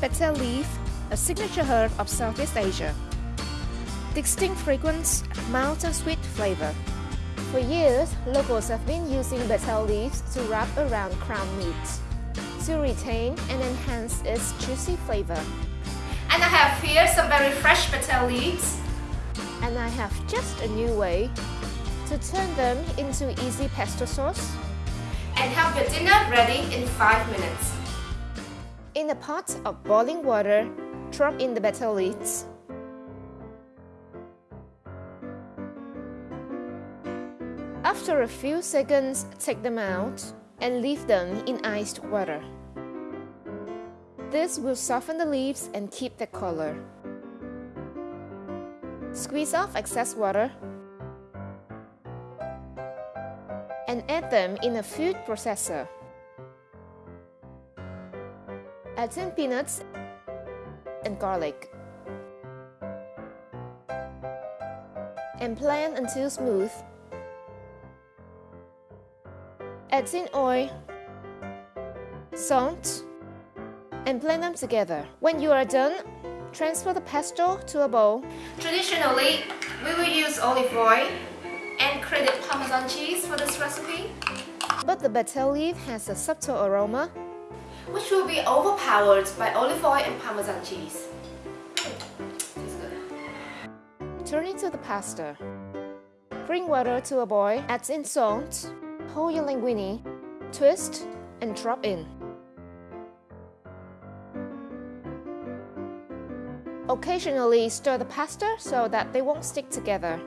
betel leaf, a signature herb of Southeast Asia. Distinct fragrance, mild and sweet flavor. For years, locals have been using betel leaves to wrap around crown meat to retain and enhance its juicy flavor. And I have here some very fresh betel leaves. And I have just a new way to turn them into easy pesto sauce. And have your dinner ready in 5 minutes. In a pot of boiling water, drop in the betel leaves. After a few seconds, take them out and leave them in iced water. This will soften the leaves and keep the color. Squeeze off excess water and add them in a food processor. Add in peanuts and garlic. And blend until smooth. Add in oil, salt, and blend them together. When you are done, transfer the pesto to a bowl. Traditionally, we will use olive oil and grated Parmesan cheese for this recipe. But the betel leaf has a subtle aroma, which will be overpowered by olive oil and Parmesan cheese. Turn into the pasta. Bring water to a boil, add in salt, hold your linguine, twist, and drop in. Occasionally stir the pasta so that they won't stick together.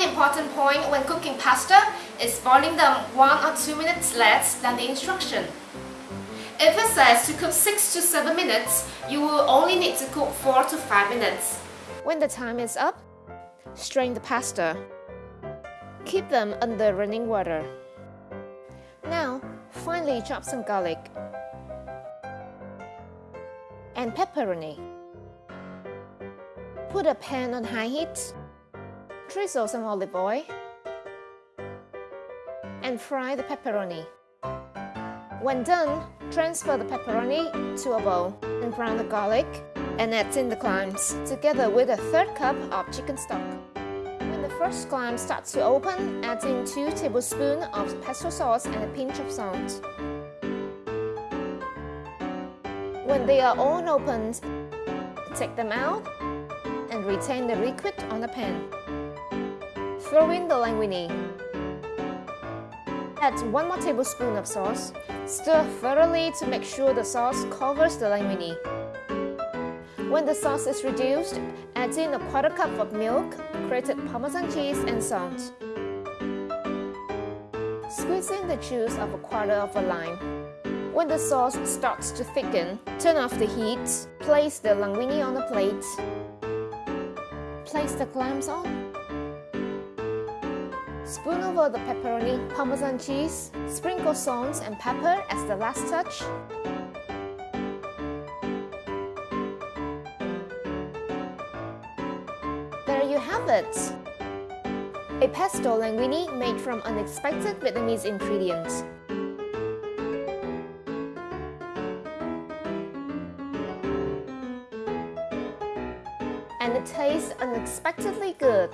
One important point when cooking pasta is boiling them 1 or 2 minutes less than the instruction. If it says to cook 6 to 7 minutes, you will only need to cook 4 to 5 minutes. When the time is up, strain the pasta. Keep them under running water. Now, finely chop some garlic and pepperoni. Put a pan on high heat, drizzle some olive oil, and fry the pepperoni. When done, transfer the pepperoni to a bowl and brown the garlic and add in the clams together with a third cup of chicken stock. When the first clam starts to open, add in 2 tablespoons of pesto sauce and a pinch of salt. When they are all opened, take them out and retain the liquid on the pan. Throw in the linguine. Add 1 more tablespoon of sauce. Stir thoroughly to make sure the sauce covers the linguine. When the sauce is reduced, add in a quarter cup of milk, grated Parmesan cheese and salt. Squeeze in the juice of a quarter of a lime. When the sauce starts to thicken, turn off the heat, place the linguine on a plate, place the clams on, spoon over the pepperoni, parmesan cheese, sprinkle salt and pepper as the last touch, There you have it! A pesto linguine made from unexpected Vietnamese ingredients. and it tastes unexpectedly good.